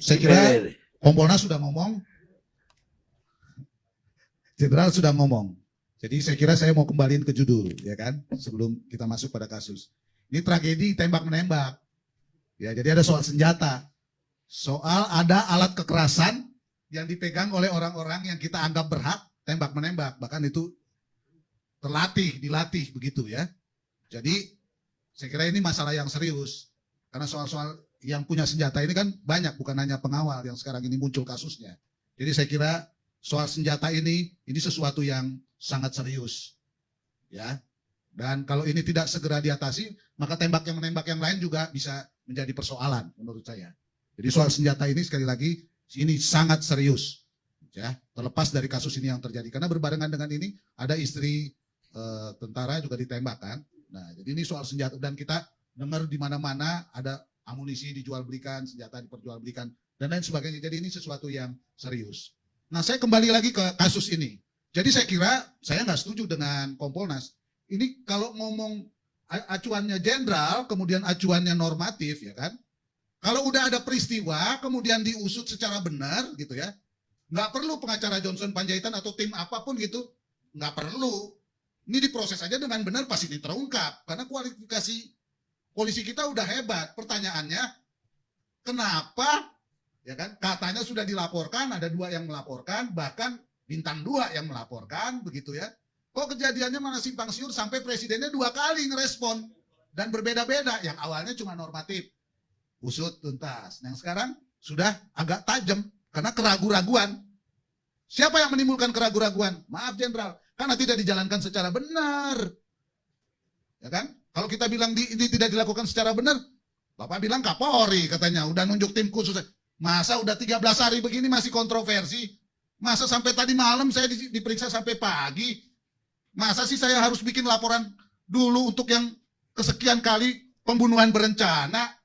saya kira Kompolnas sudah ngomong, Jenderal sudah ngomong. Jadi saya kira saya mau kembaliin ke judul, ya kan, sebelum kita masuk pada kasus. Ini tragedi tembak menembak. Ya, jadi ada soal senjata, soal ada alat kekerasan yang dipegang oleh orang-orang yang kita anggap berhak tembak menembak, bahkan itu terlatih, dilatih begitu ya. Jadi saya kira ini masalah yang serius karena soal-soal yang punya senjata ini kan banyak, bukan hanya pengawal yang sekarang ini muncul kasusnya. Jadi saya kira soal senjata ini ini sesuatu yang sangat serius. Ya. Dan kalau ini tidak segera diatasi, maka tembak yang menembak yang lain juga bisa menjadi persoalan menurut saya. Jadi soal senjata ini sekali lagi ini sangat serius. Ya, terlepas dari kasus ini yang terjadi karena berbarengan dengan ini ada istri e, tentara juga ditembak kan. Nah, jadi ini soal senjata dan kita dengar di mana-mana ada amunisi dijual belikan, senjata diperjualbelikan dan lain sebagainya. Jadi ini sesuatu yang serius. Nah, saya kembali lagi ke kasus ini. Jadi saya kira saya nggak setuju dengan Kompolnas. Ini kalau ngomong acuannya jenderal, kemudian acuannya normatif, ya kan? Kalau udah ada peristiwa, kemudian diusut secara benar, gitu ya, nggak perlu pengacara Johnson Panjaitan atau tim apa pun gitu, nggak perlu. Ini diproses aja dengan benar pasti ini terungkap, karena kualifikasi polisi kita udah hebat. Pertanyaannya, kenapa ya kan? Katanya sudah dilaporkan, ada dua yang melaporkan, bahkan bintang dua yang melaporkan, begitu ya. Kok kejadiannya mana simpang siur sampai presidennya dua kali ngerespon dan berbeda-beda. Yang awalnya cuma normatif, usut tuntas. Yang sekarang sudah agak tajam karena keraguan-raguan. Siapa yang menimbulkan keraguan-raguan? Maaf Jenderal, karena tidak dijalankan secara benar. Ya kan? Kalau kita bilang di, ini tidak dilakukan secara benar, Bapak bilang Kapolri katanya, udah nunjuk tim khusus. Masa udah 13 hari begini masih kontroversi? Masa sampai tadi malam saya diperiksa sampai pagi? Masa sih saya harus bikin laporan dulu untuk yang kesekian kali pembunuhan berencana?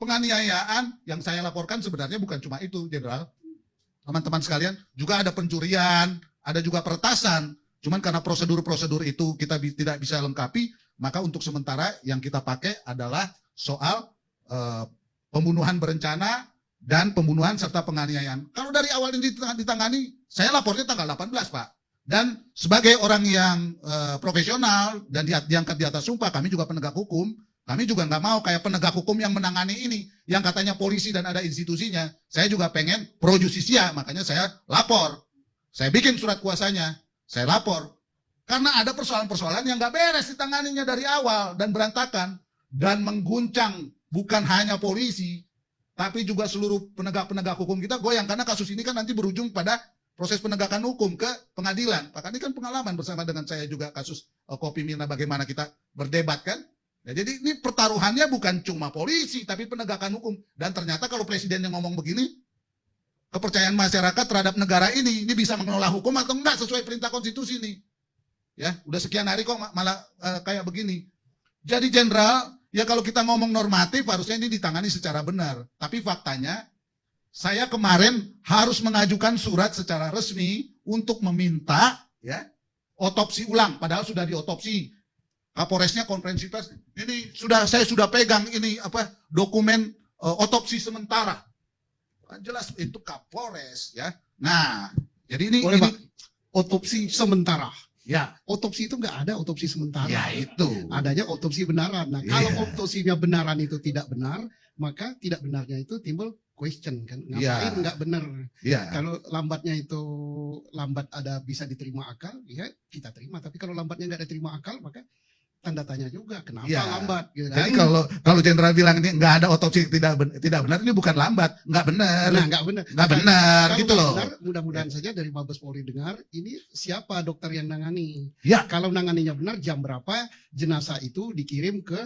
penganiayaan yang saya laporkan sebenarnya bukan cuma itu, Jenderal. Teman-teman sekalian, juga ada pencurian, ada juga peretasan. Cuman karena prosedur-prosedur itu kita tidak bisa lengkapi, maka untuk sementara yang kita pakai adalah soal uh, pembunuhan berencana dan pembunuhan serta penganiayaan. Kalau dari awal ini ditangani, saya lapornya tanggal 18, Pak. Dan sebagai orang yang uh, profesional dan di, diangkat di atas sumpah, kami juga penegak hukum, kami juga nggak mau kayak penegak hukum yang menangani ini, yang katanya polisi dan ada institusinya. Saya juga pengen pro justisia, makanya saya lapor. Saya bikin surat kuasanya, saya lapor. Karena ada persoalan-persoalan yang nggak beres ditanganinya dari awal dan berantakan. Dan mengguncang bukan hanya polisi, tapi juga seluruh penegak-penegak hukum kita goyang karena kasus ini kan nanti berujung pada proses penegakan hukum ke pengadilan. Pak ini kan pengalaman bersama dengan saya juga kasus uh, Kopi Mirna bagaimana kita berdebat kan. Ya, jadi ini pertaruhannya bukan cuma polisi tapi penegakan hukum. Dan ternyata kalau presiden yang ngomong begini, kepercayaan masyarakat terhadap negara ini ini bisa mengelola hukum atau enggak sesuai perintah konstitusi nih. Ya, udah sekian hari kok malah uh, kayak begini. Jadi jenderal Ya kalau kita ngomong normatif harusnya ini ditangani secara benar. Tapi faktanya saya kemarin harus mengajukan surat secara resmi untuk meminta ya otopsi ulang padahal sudah diotopsi. Kapolresnya konferensi pers. Ini sudah saya sudah pegang ini apa dokumen uh, otopsi sementara. Jelas itu Kapolres ya. Nah, jadi ini, Boleh, ini Pak. otopsi sementara. Ya, otopsi itu nggak ada otopsi sementara. Ya itu. Adanya otopsi benaran. Nah, Ya. kalau otopsinya benaran itu tidak benar, maka tidak benarnya itu timbul question kan. Ngapain Ya. nggak benar? Ya. Kalau lambatnya itu lambat ada bisa diterima akal, ya kita terima. Tapi kalau lambatnya nggak diterima akal, maka tanda tanya juga kenapa Ya. lambat. Gitu Jadi kan? kalau kalau jenderal bilang ini nggak ada otopsi tidak ben- tidak benar ini bukan lambat, nggak benar, nah nggak benar. nggak benar gitu loh. benar, mudah-mudahan saja dari Mabes Polri dengar ini siapa dokter yang nangani. Ya. Kalau nanganinya benar jam berapa jenazah itu dikirim ke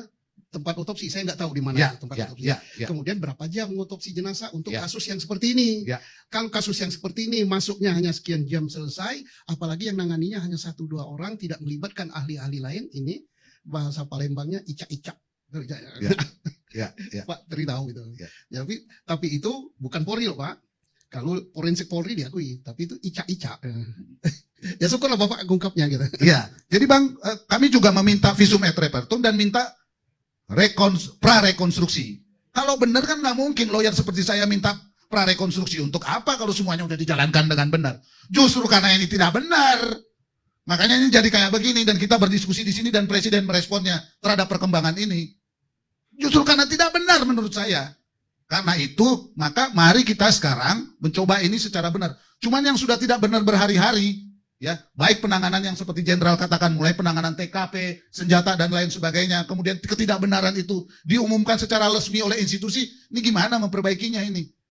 tempat otopsi. Saya nggak tahu di mana Ya, tempat ya, otopsi. ya, ya. Kemudian berapa jam mengotopsi jenazah untuk Ya. kasus yang seperti ini. Ya. Kalau kasus yang seperti ini masuknya hanya sekian jam selesai, apalagi yang nanganinya hanya satu dua orang tidak melibatkan ahli-ahli lain, ini bahasa Palembangnya icak-icak. Ya. Ya, ya. Pak Tri tahu itu. Ya. Tapi tapi itu bukan Polri loh Pak. Kalau forensik Polri diakui, tapi itu icak-icak. ya syukurlah Bapak ungkapnya gitu. Iya. Jadi Bang, eh, kami juga meminta visum et repertum dan minta rekons pra rekonstruksi. Kalau benar kan nggak mungkin lawyer seperti saya minta prarekonstruksi untuk apa kalau semuanya udah dijalankan dengan benar? Justru karena ini tidak benar. Makanya ini jadi kayak begini dan kita berdiskusi di sini dan presiden meresponnya terhadap perkembangan ini. Justru karena tidak benar menurut saya. Karena itu, maka mari kita sekarang mencoba ini secara benar. Cuman yang sudah tidak benar berhari-hari, ya baik penanganan yang seperti jenderal katakan mulai penanganan TKP, senjata dan lain sebagainya, kemudian ketidakbenaran itu diumumkan secara resmi oleh institusi, ini gimana memperbaikinya ini?